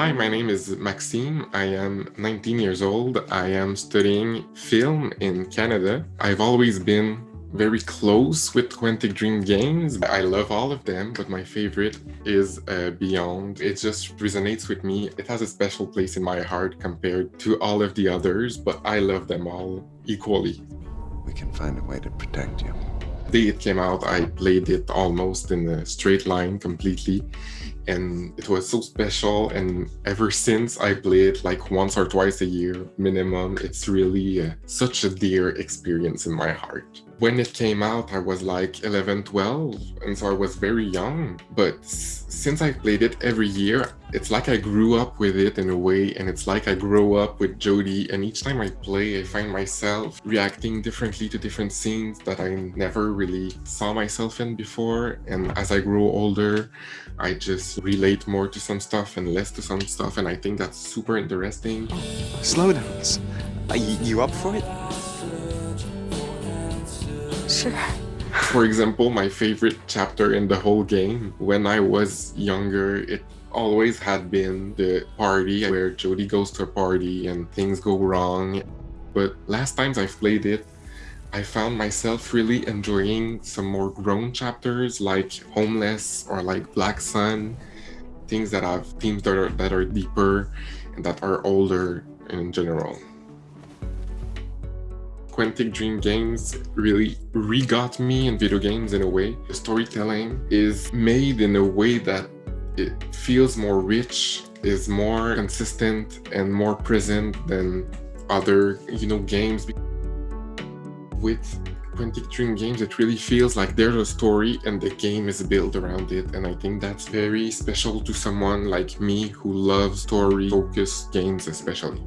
Hi, my name is Maxime. I am 19 years old. I am studying film in Canada. I've always been very close with Quantic Dream games. I love all of them, but my favorite is uh, Beyond. It just resonates with me. It has a special place in my heart compared to all of the others, but I love them all equally. We can find a way to protect you. The day it came out, I played it almost in a straight line completely and it was so special. And ever since I play it like once or twice a year minimum it's really uh, such a dear experience in my heart. When it came out I was like 11 12 and so I was very young. But since I played it every year it's like I grew up with it in a way and it's like I grow up with Jodie and each time I play I find myself reacting differently to different scenes that I never really saw myself in before. And as I grow older I just relate more to some stuff and less to some stuff and I think that's super interesting. Slowdowns. Are you up for it? Sure. For example, my favorite chapter in the whole game, when I was younger, it always had been the party where Jodie goes to a party and things go wrong. But last times I've played it, I found myself really enjoying some more grown chapters like Homeless or like Black Sun, things that have themes that are, that are deeper and that are older in general. Quantic Dream games really re-got me in video games in a way. The storytelling is made in a way that it feels more rich, is more consistent and more present than other, you know, games with Quantic Dream games, it really feels like there's a story and the game is built around it. And I think that's very special to someone like me who loves story-focused games especially.